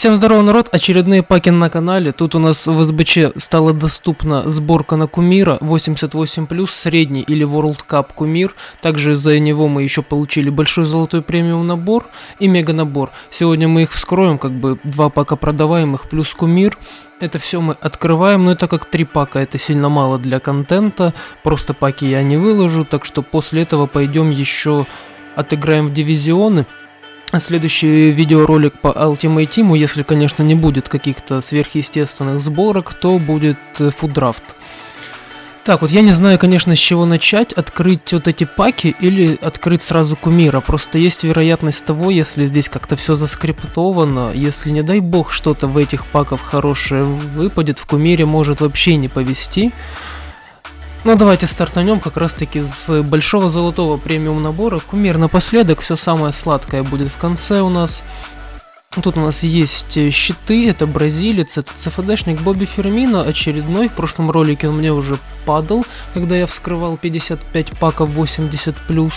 Всем здорово, народ! Очередные паки на канале. Тут у нас в СБЧ стала доступна сборка на кумира 88+, средний или World Cup кумир. Также за него мы еще получили большой золотой премиум набор и мега набор. Сегодня мы их вскроем, как бы два пака продаваемых плюс кумир. Это все мы открываем, но это как три пака, это сильно мало для контента. Просто паки я не выложу, так что после этого пойдем еще отыграем в дивизионы. Следующий видеоролик по Ultimate Team, если, конечно, не будет каких-то сверхъестественных сборок, то будет фуддрафт. Так, вот я не знаю, конечно, с чего начать, открыть вот эти паки или открыть сразу кумира. Просто есть вероятность того, если здесь как-то все заскриптовано, если, не дай бог, что-то в этих паках хорошее выпадет, в кумире может вообще не повести. Ну давайте стартанем как раз таки с большого золотого премиум набора. Кумир напоследок, все самое сладкое будет в конце у нас. Тут у нас есть щиты, это бразилец, это ЦФДшник Бобби Фермино, очередной, в прошлом ролике он мне уже падал, когда я вскрывал 55 паков 80+.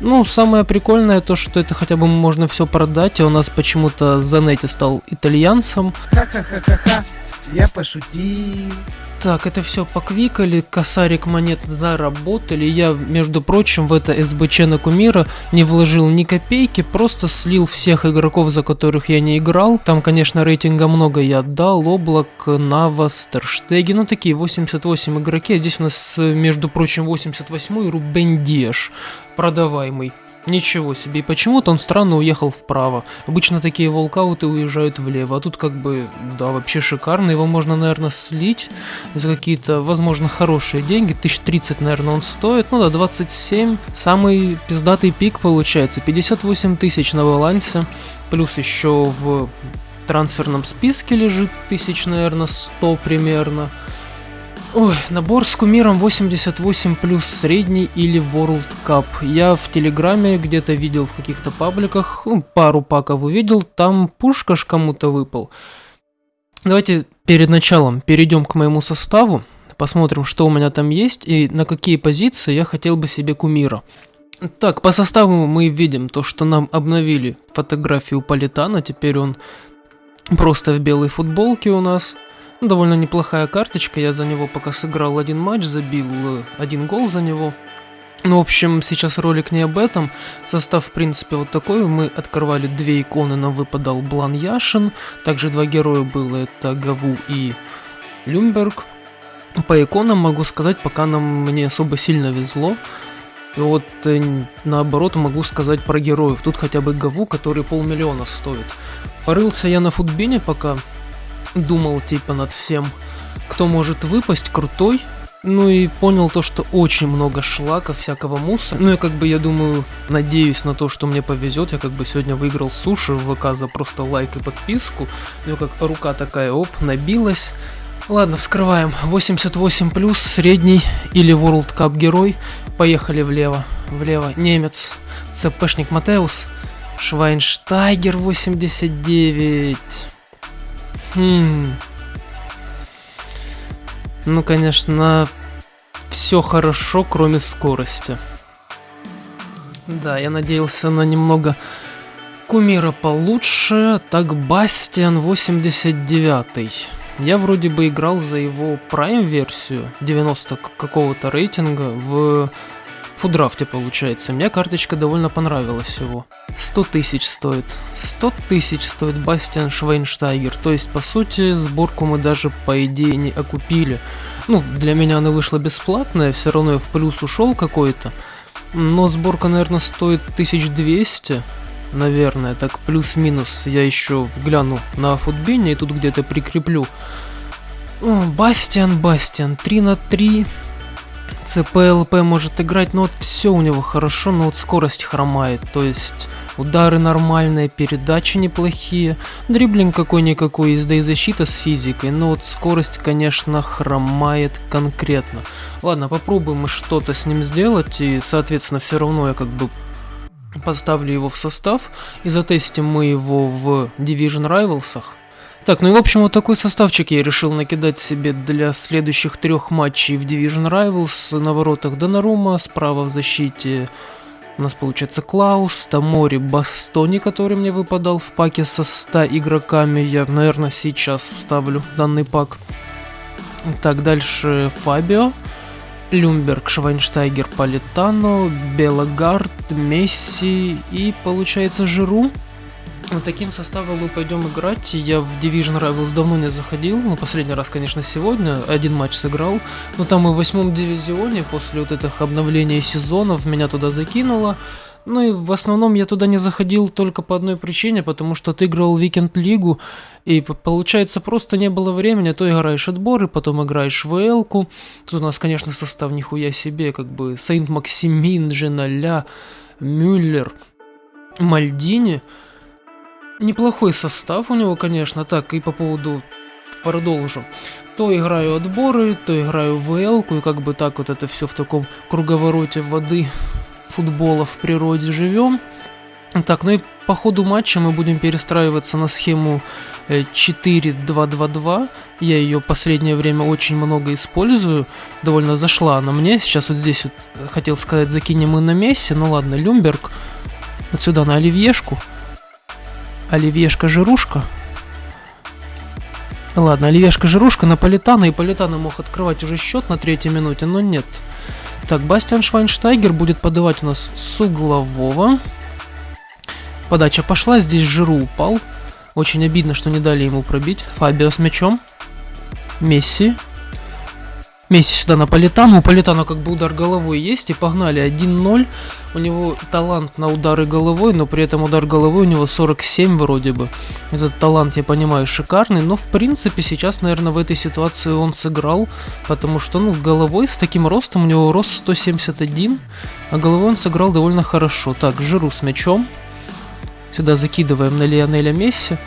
Ну, самое прикольное то, что это хотя бы можно все продать, а у нас почему-то Занетти стал итальянцем. Ха-ха-ха-ха-ха, я пошутил. Так, это все поквикали, косарик монет заработали. Я, между прочим, в это СБЧ на кумира не вложил ни копейки, просто слил всех игроков, за которых я не играл. Там, конечно, рейтинга много я отдал. Облак, Навас, Терштеги, ну такие 88 игроки. А здесь у нас, между прочим, 88 Рубен Диаш, продаваемый. Ничего себе, и почему-то он странно уехал вправо. Обычно такие волкауты уезжают влево, а тут как бы, да, вообще шикарно. Его можно, наверное, слить за какие-то, возможно, хорошие деньги. 1030, наверное, он стоит. Ну да, 27. Самый пиздатый пик получается. 58 тысяч на балансе. Плюс еще в трансферном списке лежит тысяч, наверное, 100 примерно. Ой, набор с кумиром 88 плюс средний или World Cup. Я в Телеграме где-то видел в каких-то пабликах, ну, пару паков увидел, там пушка ж кому-то выпал. Давайте перед началом перейдем к моему составу, посмотрим, что у меня там есть и на какие позиции я хотел бы себе кумира. Так, по составу мы видим то, что нам обновили фотографию Политана, теперь он просто в белой футболке у нас – Довольно неплохая карточка, я за него пока сыграл один матч, забил э, один гол за него. Ну, в общем, сейчас ролик не об этом. Состав, в принципе, вот такой. Мы открывали две иконы, нам выпадал Блан Яшин. Также два героя было, это Гаву и Люмберг. По иконам могу сказать, пока нам не особо сильно везло. И вот э, наоборот могу сказать про героев. Тут хотя бы Гаву, который полмиллиона стоит. Порылся я на футбине пока, думал типа над всем, кто может выпасть крутой, ну и понял то, что очень много шлака, всякого мусора. Ну и как бы я думаю, надеюсь на то, что мне повезет. Я как бы сегодня выиграл суши в ВК за просто лайк и подписку. Ну как рука такая, оп, набилась. Ладно, вскрываем. 88 плюс, средний или World Cup герой. Поехали влево. Влево. Немец. ЦПшник Матеус. Швайнштайгер 89. Хм. Ну, конечно, все хорошо, кроме скорости. Да, я надеялся на немного кумира получше. Так, Бастиан 89. Я вроде бы играл за его Prime версию 90 какого-то рейтинга в фудрафте получается. Мне карточка довольно понравилась его. 100 тысяч стоит. 100 тысяч стоит Бастиан Швейнштайгер. То есть, по сути, сборку мы даже, по идее, не окупили. Ну, для меня она вышла бесплатная, все равно я в плюс ушел какой-то. Но сборка, наверное, стоит 1200. Наверное, так плюс-минус. Я еще гляну на футбине и тут где-то прикреплю. Бастиан, Бастиан, 3 на 3. ЦПЛП может играть, но вот все у него хорошо, но вот скорость хромает, то есть удары нормальные, передачи неплохие, дриблинг какой-никакой, езда и защита с физикой, но вот скорость, конечно, хромает конкретно. Ладно, попробуем что-то с ним сделать, и, соответственно, все равно я как бы поставлю его в состав, и затестим мы его в Division Rivals. Так, ну и в общем вот такой составчик я решил накидать себе для следующих трех матчей в Division Rivals. На воротах Донарума, справа в защите У нас получается Клаус, Тамори, Бастони, который мне выпадал в паке со 100 игроками. Я, наверное, сейчас вставлю данный пак. Так, дальше Фабио. Люмберг, Швайнштайгер, Политано, Белогард, Месси и, получается, Жиру. Вот Таким составом мы пойдем играть. Я в Division Rivals давно не заходил. Ну, последний раз, конечно, сегодня. Один матч сыграл. Но там и в восьмом дивизионе, после вот этих обновлений сезонов, меня туда закинуло. Ну и в основном я туда не заходил только по одной причине, потому что отыгрывал Викенд-лигу, и получается просто не было времени, то играешь отборы, потом играешь в эл-ку. Тут у нас, конечно, состав нихуя себе, как бы Сейнт-Максимин, Женаля, Мюллер, Мальдини. Неплохой состав у него, конечно, так, и по поводу продолжу. То играю отборы, то играю в эл и как бы так вот это все в таком круговороте воды футбола в природе живем. Так, ну и по ходу матча мы будем перестраиваться на схему э, 4-2-2-2. Я ее последнее время очень много использую. Довольно зашла она мне. Сейчас вот здесь вот э, хотел сказать, закинем мы на Месси. Ну ладно, Люмберг. Вот сюда на Оливьешку. Оливьешка-жирушка. Ладно, Оливьешка-жирушка на Политана. И Политана мог открывать уже счет на третьей минуте, но нет. Так, Бастиан Швайнштайгер будет подавать у нас с углового. Подача пошла, здесь Жиру упал. Очень обидно, что не дали ему пробить. Фабио с мячом. Месси. Месси сюда на Политану. У Политана как бы удар головой есть. И погнали 1-0. У него талант на удары головой, но при этом удар головой у него 47 вроде бы. Этот талант, я понимаю, шикарный. Но в принципе сейчас, наверное, в этой ситуации он сыграл. Потому что, ну, головой с таким ростом, у него рост 171. А головой он сыграл довольно хорошо. Так, Жиру с мячом. Сюда закидываем на Лионеля Месси.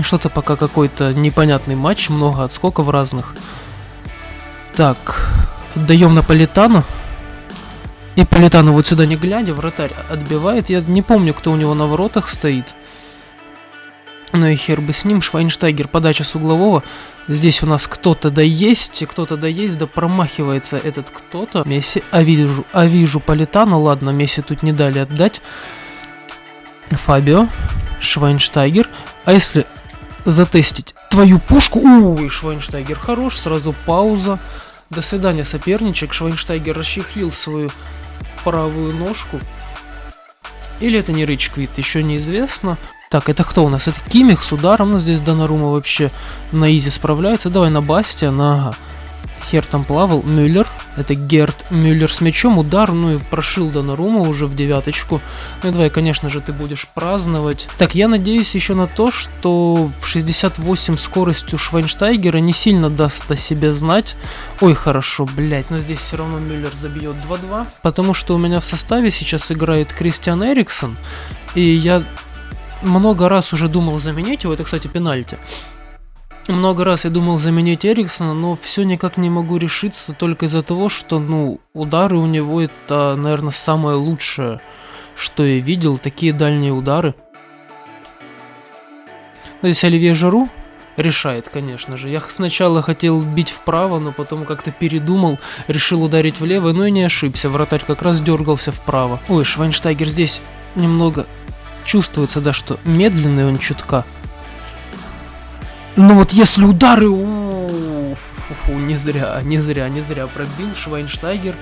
Что-то пока какой-то непонятный матч, много отскоков разных. Так, отдаем на Политану. И Политану вот сюда не глядя, вратарь отбивает. Я не помню, кто у него на воротах стоит. Ну и хер бы с ним. Швайнштайгер, подача с углового. Здесь у нас кто-то да есть, кто-то да есть, да промахивается этот кто-то. Месси, а вижу, а вижу Политану. Ладно, Месси тут не дали отдать. Фабио, Швайнштайгер. А если затестить твою пушку... Ой, Швайнштайгер хорош, сразу пауза. До свидания, соперничек. Швайнштайгер расчехлил свою правую ножку. Или это не Рич Квит, еще неизвестно. Так, это кто у нас? Это Кимих с ударом. Ну, здесь Донарума вообще на изи справляется. Давай на Бастиана. Ага. Хер там плавал. Мюллер. Это Герт Мюллер с мячом. Удар. Ну и прошил Донарума уже в девяточку. Ну и давай, конечно же, ты будешь праздновать. Так, я надеюсь еще на то, что в 68 скоростью Швайнштайгера не сильно даст о себе знать. Ой, хорошо, блять, но здесь все равно Мюллер забьет 2-2. Потому что у меня в составе сейчас играет Кристиан Эриксон. И я много раз уже думал заменить его. Это, кстати, пенальти. Много раз я думал заменить Эриксона, но все никак не могу решиться только из-за того, что, ну, удары у него это, наверное, самое лучшее, что я видел, такие дальние удары. Ну, Здесь Оливье Жару решает, конечно же. Я сначала хотел бить вправо, но потом как-то передумал, решил ударить влево, но и не ошибся. Вратарь как раз дергался вправо. Ой, Швайнштайгер здесь немного чувствуется, да, что медленный он чутка. Ну вот если удары... у, фу-фу, Не зря, не зря, не зря пробил Швайнштайгер.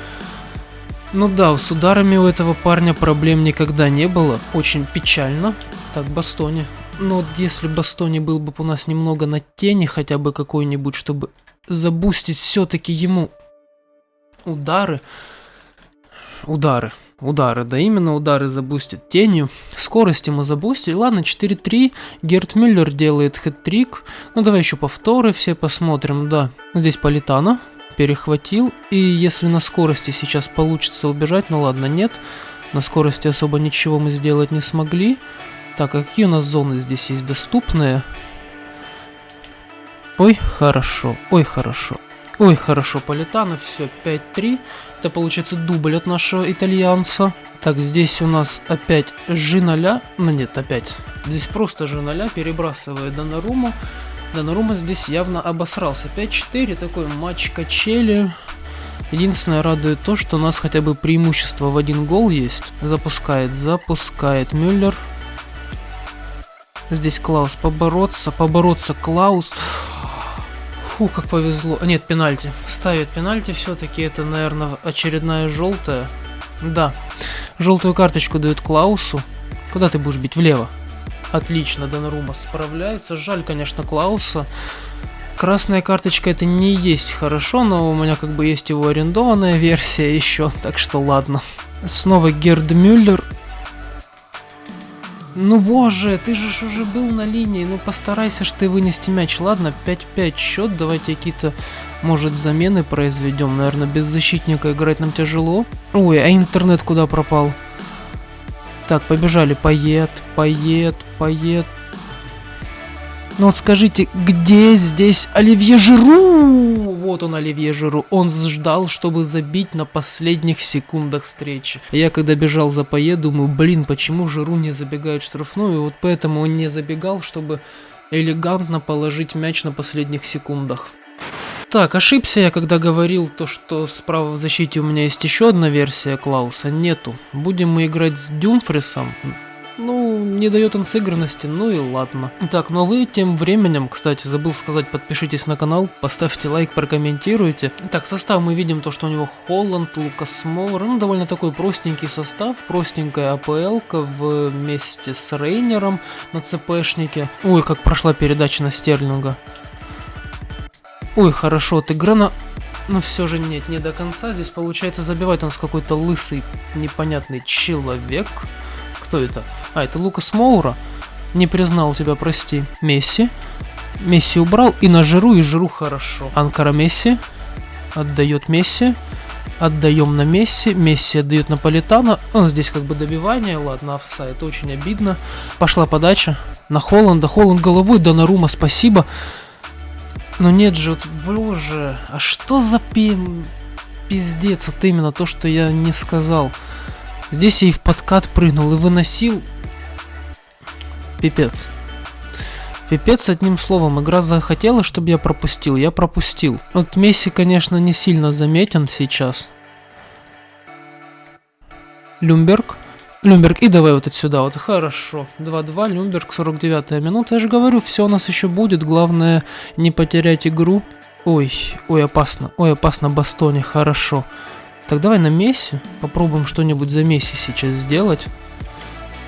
Ну да, с ударами у этого парня проблем никогда не было. Очень печально. Так, Бастони. Ну вот если Бастони был бы у нас немного на тени, хотя бы какой-нибудь, чтобы забустить все-таки ему удары. Удары. Удары, да именно удары забустит тенью. Скорость ему забустит. Ладно, 4-3. Герт Мюллер делает хэт-трик. Ну давай еще повторы все посмотрим, да. Здесь Политана перехватил. И если на скорости сейчас получится убежать, ну ладно, нет. На скорости особо ничего мы сделать не смогли. Так, а какие у нас зоны здесь есть доступные? Ой, хорошо, ой, хорошо. Ой, хорошо, Политано, все, 5-3. Это получается дубль от нашего итальянца. Так, здесь у нас опять Жиноля. Ну нет, опять. Здесь просто Жиноля перебрасывает Донаруму. Донарума здесь явно обосрался. 5-4, такой матч качели. Единственное радует то, что у нас хотя бы преимущество в один гол есть. Запускает, запускает Мюллер. Здесь Клаус побороться, побороться Клаус. Фу, как повезло. Нет, пенальти. Ставит пенальти все-таки. Это, наверное, очередная желтая. Да. Желтую карточку дают Клаусу. Куда ты будешь бить? Влево. Отлично, Донарума справляется. Жаль, конечно, Клауса. Красная карточка это не есть хорошо, но у меня как бы есть его арендованная версия еще, так что ладно. Снова Герд Мюллер. Ну боже, ты же уже был на линии, ну постарайся ж ты вынести мяч. Ладно, 5-5 счет, давайте какие-то, может, замены произведем. Наверное, без защитника играть нам тяжело. Ой, а интернет куда пропал? Так, побежали. Поет, поет, поет. Ну вот скажите, где здесь Оливье Жиру? Вот он, Оливье Жиру. Он ждал, чтобы забить на последних секундах встречи. Я когда бежал за Пае, думаю, блин, почему Жиру не забегает в штрафную? И вот поэтому он не забегал, чтобы элегантно положить мяч на последних секундах. Так, ошибся я, когда говорил то, что справа в защите у меня есть еще одна версия Клауса. Нету. Будем мы играть с Дюмфрисом. Ну, не дает он сыгранности, ну и ладно. Так, ну а вы тем временем, кстати, забыл сказать, подпишитесь на канал, поставьте лайк, прокомментируйте. Так, состав мы видим то, что у него Холланд, Лукас Моур, ну довольно такой простенький состав, простенькая АПЛ вместе с Рейнером на ЦПшнике. Ой, как прошла передача на Стерлинга. Ой, хорошо, ты Грана... Но все же нет, не до конца. Здесь получается забивает он с какой-то лысый, непонятный человек. Кто это? А, это Лукас Моура. Не признал тебя, прости. Месси. Месси убрал и на Жиру, и Жиру хорошо. Анкара Месси. Отдает Месси. Отдаем на Месси. Месси отдает на Политана. Он здесь как бы добивание. Ладно, офсайд. Очень обидно. Пошла подача. На Холланда. Холланд головой. Донарума, спасибо. Но нет же, вот, боже, а что за пи... пиздец, вот именно то, что я не сказал. Здесь я и в подкат прыгнул, и выносил. Пипец. Пипец, одним словом, игра захотела, чтобы я пропустил, я пропустил. Вот Месси, конечно, не сильно заметен сейчас. Люмберг. Люмберг, и давай вот отсюда, вот хорошо. 2-2, Люмберг, 49 минута. Я же говорю, все у нас еще будет. Главное не потерять игру. Ой, ой, опасно. Ой, опасно, Бастоне, хорошо. Так давай на Месси. Попробуем что-нибудь за Месси сейчас сделать.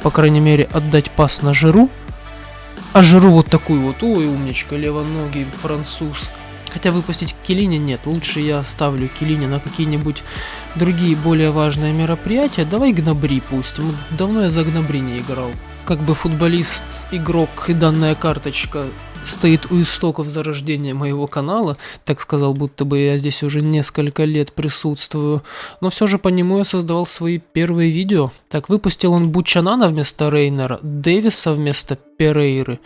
По крайней мере, отдать пас на Жиру. А Жиру вот такую вот. Ой, умничка, левоногий француз. Хотя выпустить Келине нет, лучше я оставлю Келине на какие-нибудь другие более важные мероприятия. Давай Гнабри пустим, давно я за Гнабри не играл. Как бы футболист, игрок и данная карточка стоит у истоков зарождения моего канала, так сказал, будто бы я здесь уже несколько лет присутствую, но все же по нему я создавал свои первые видео. Так, выпустил он Бучанана вместо Рейнера, Дэвиса вместо Перейры,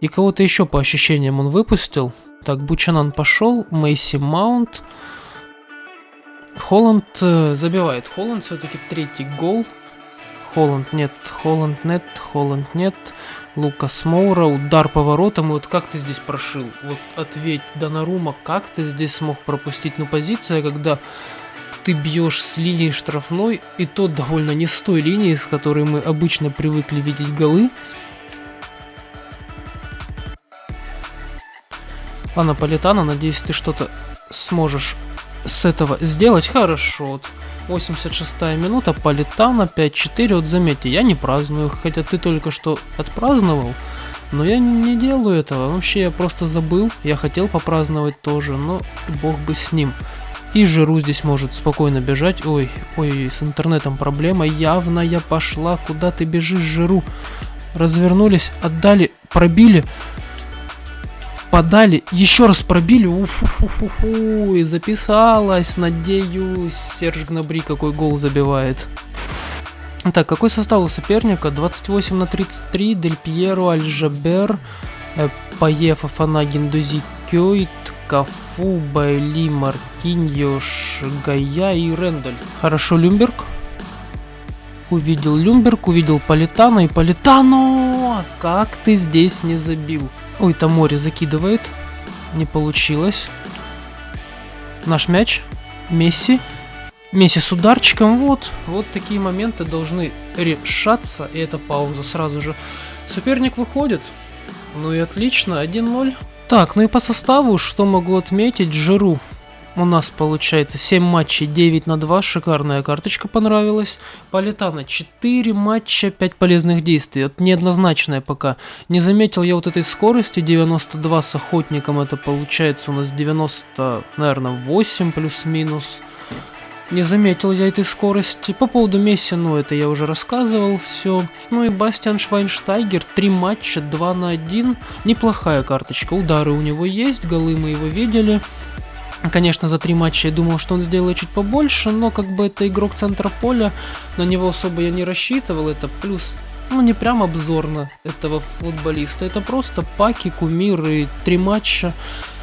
и кого-то еще по ощущениям он выпустил. Так, Бучанан пошел, Мейси Маунт. Холланд э, забивает. Холланд все-таки третий гол. Холланд нет, Холланд нет, Холланд нет. Лукас Моура, удар поворотом. И вот как ты здесь прошил? Вот ответь, Донарума, как ты здесь смог пропустить? Ну, позиция, когда ты бьешь с линии штрафной, и то довольно не с той линии, с которой мы обычно привыкли видеть голы. А Наполитана, надеюсь, ты что-то сможешь с этого сделать. Хорошо. 86 минута, Политана 5-4. Вот заметьте, я не праздную, хотя ты только что отпраздновал. Но я не делаю этого. Вообще я просто забыл. Я хотел попраздновать тоже, но бог бы с ним. И Жиру здесь может спокойно бежать. Ой, ой, с интернетом проблема явная пошла. Куда ты бежишь, Жиру? Развернулись, отдали, пробили подали, еще раз пробили, уфу и записалась, надеюсь, Серж Гнабри какой гол забивает. Так, какой состав у соперника? 28 на 33, Дель Пьеро, Альжабер, э, Пае, Фафана, Гендузи, Кёйт, Кафу, Байли, Маркиньош, Гая и Рендаль. Хорошо, Люмберг. Увидел Люмберг, увидел Политано и Политано! Как ты здесь не забил? Ой, там море закидывает. Не получилось. Наш мяч. Месси. Месси с ударчиком. Вот, вот такие моменты должны решаться. И это пауза сразу же. Соперник выходит. Ну и отлично, 1-0. Так, ну и по составу, что могу отметить, Жиру. У нас получается 7 матчей 9 на 2, шикарная карточка понравилась. Политана 4 матча, 5 полезных действий, вот неоднозначная пока. Не заметил я вот этой скорости, 92 с охотником, это получается у нас 90, наверное, 8 плюс-минус. Не заметил я этой скорости. По поводу Месси, ну это я уже рассказывал все. Ну и Бастиан Швайнштайгер, 3 матча, 2 на 1. Неплохая карточка, удары у него есть, голы мы его видели. Конечно, за три матча я думал, что он сделает чуть побольше, но как бы это игрок центра поля, на него особо я не рассчитывал, это плюс, ну не прям обзорно этого футболиста, это просто паки, кумиры, три матча.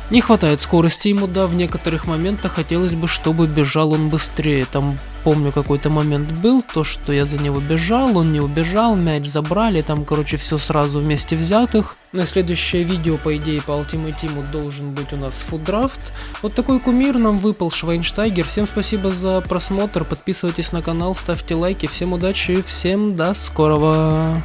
Не хватает скорости ему, да, в некоторых моментах хотелось бы, чтобы бежал он быстрее. Там, помню, какой-то момент был, то, что я за него бежал, он не убежал, мяч забрали, там, короче, все сразу вместе взятых. На следующее видео, по идее, по Ultimate Team должен быть у нас фуддрафт. Вот такой кумир нам выпал, Швайнштайгер. Всем спасибо за просмотр, подписывайтесь на канал, ставьте лайки, всем удачи, всем до скорого.